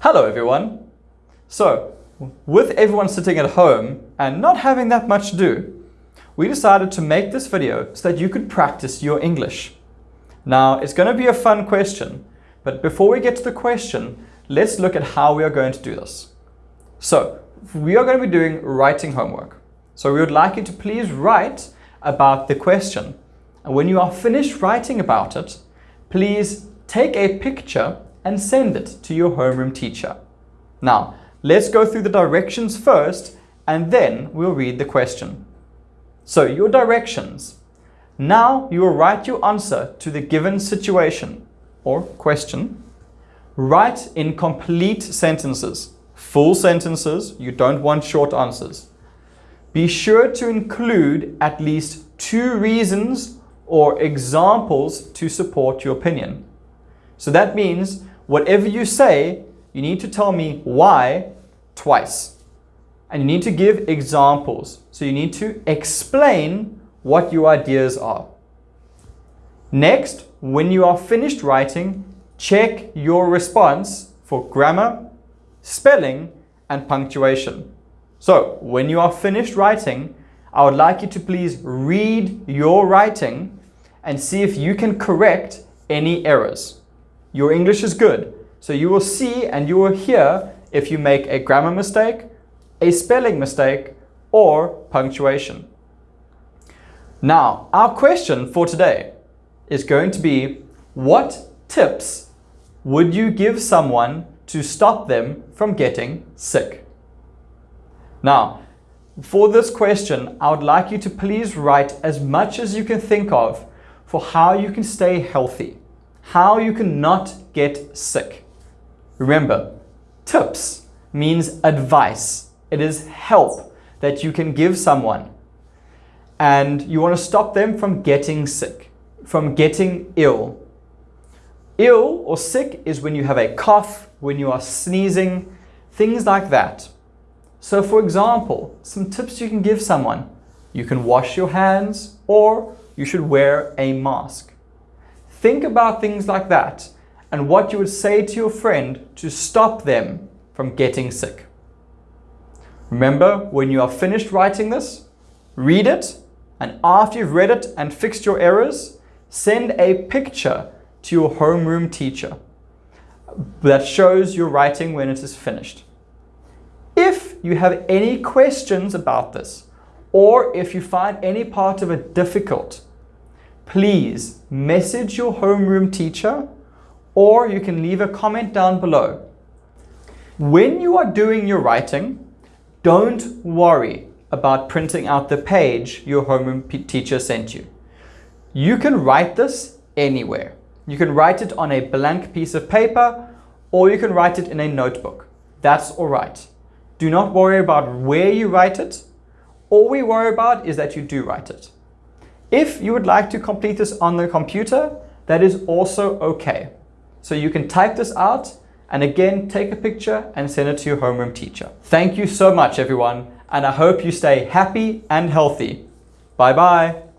Hello everyone. So, with everyone sitting at home and not having that much to do, we decided to make this video so that you could practice your English. Now, it's going to be a fun question, but before we get to the question, let's look at how we are going to do this. So, we are going to be doing writing homework. So we would like you to please write about the question. And when you are finished writing about it, please take a picture and send it to your homeroom teacher. Now, let's go through the directions first and then we'll read the question. So your directions. Now you will write your answer to the given situation or question. Write in complete sentences. Full sentences, you don't want short answers. Be sure to include at least two reasons or examples to support your opinion. So that means whatever you say, you need to tell me why twice. And you need to give examples. So you need to explain what your ideas are. Next, when you are finished writing, check your response for grammar, spelling, and punctuation. So when you are finished writing, I would like you to please read your writing and see if you can correct any errors. Your English is good, so you will see and you will hear if you make a grammar mistake, a spelling mistake, or punctuation. Now, our question for today is going to be, what tips would you give someone to stop them from getting sick? Now, for this question, I would like you to please write as much as you can think of for how you can stay healthy, how you can not get sick. Remember, tips means advice. It is help that you can give someone. And you want to stop them from getting sick, from getting ill. Ill or sick is when you have a cough, when you are sneezing, things like that. So for example, some tips you can give someone. You can wash your hands or you should wear a mask. Think about things like that and what you would say to your friend to stop them from getting sick. Remember, when you are finished writing this, read it, and after you've read it and fixed your errors, send a picture to your homeroom teacher that shows your writing when it is finished. If you have any questions about this, or if you find any part of it difficult, please message your homeroom teacher or you can leave a comment down below. When you are doing your writing, don't worry about printing out the page your homeroom teacher sent you. You can write this anywhere. You can write it on a blank piece of paper or you can write it in a notebook. That's all right. Do not worry about where you write it. All we worry about is that you do write it. If you would like to complete this on the computer, that is also okay. So you can type this out and again, take a picture and send it to your homeroom teacher. Thank you so much, everyone, and I hope you stay happy and healthy. Bye-bye.